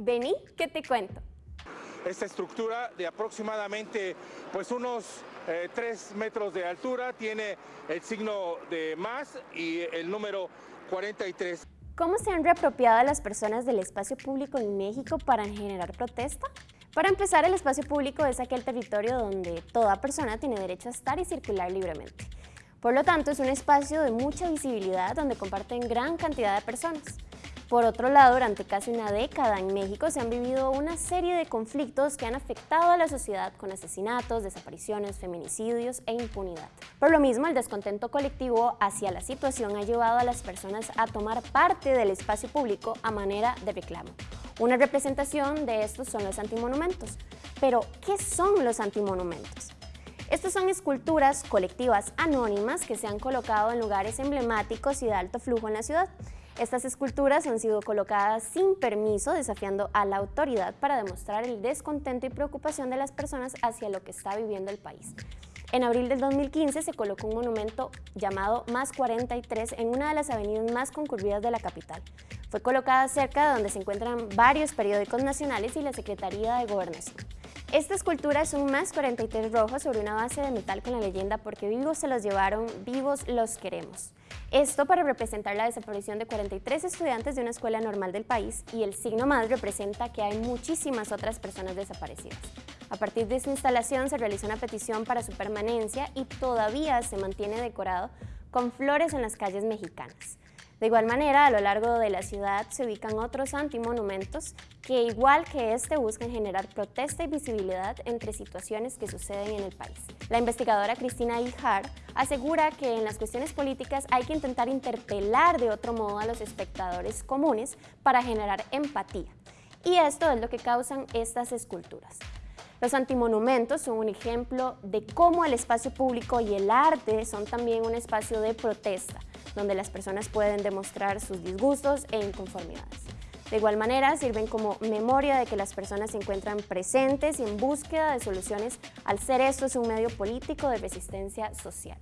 Vení, que te cuento. Esta estructura de aproximadamente pues unos 3 eh, metros de altura tiene el signo de más y el número 43. ¿Cómo se han reapropiado las personas del espacio público en México para generar protesta? Para empezar, el espacio público es aquel territorio donde toda persona tiene derecho a estar y circular libremente. Por lo tanto, es un espacio de mucha visibilidad donde comparten gran cantidad de personas. Por otro lado, durante casi una década en México se han vivido una serie de conflictos que han afectado a la sociedad con asesinatos, desapariciones, feminicidios e impunidad. Por lo mismo, el descontento colectivo hacia la situación ha llevado a las personas a tomar parte del espacio público a manera de reclamo. Una representación de estos son los antimonumentos. Pero, ¿qué son los antimonumentos? Estos son esculturas colectivas anónimas que se han colocado en lugares emblemáticos y de alto flujo en la ciudad. Estas esculturas han sido colocadas sin permiso, desafiando a la autoridad para demostrar el descontento y preocupación de las personas hacia lo que está viviendo el país. En abril del 2015 se colocó un monumento llamado Más 43 en una de las avenidas más concurridas de la capital. Fue colocada cerca de donde se encuentran varios periódicos nacionales y la Secretaría de Gobernación. Esta escultura es un más 43 rojo sobre una base de metal con la leyenda porque vivos se los llevaron, vivos los queremos. Esto para representar la desaparición de 43 estudiantes de una escuela normal del país y el signo más representa que hay muchísimas otras personas desaparecidas. A partir de esta instalación se realizó una petición para su permanencia y todavía se mantiene decorado con flores en las calles mexicanas. De igual manera, a lo largo de la ciudad se ubican otros antimonumentos que, igual que este, buscan generar protesta y visibilidad entre situaciones que suceden en el país. La investigadora Cristina Ijar asegura que en las cuestiones políticas hay que intentar interpelar de otro modo a los espectadores comunes para generar empatía. Y esto es lo que causan estas esculturas. Los antimonumentos son un ejemplo de cómo el espacio público y el arte son también un espacio de protesta, donde las personas pueden demostrar sus disgustos e inconformidades. De igual manera, sirven como memoria de que las personas se encuentran presentes y en búsqueda de soluciones al ser esto es un medio político de resistencia social.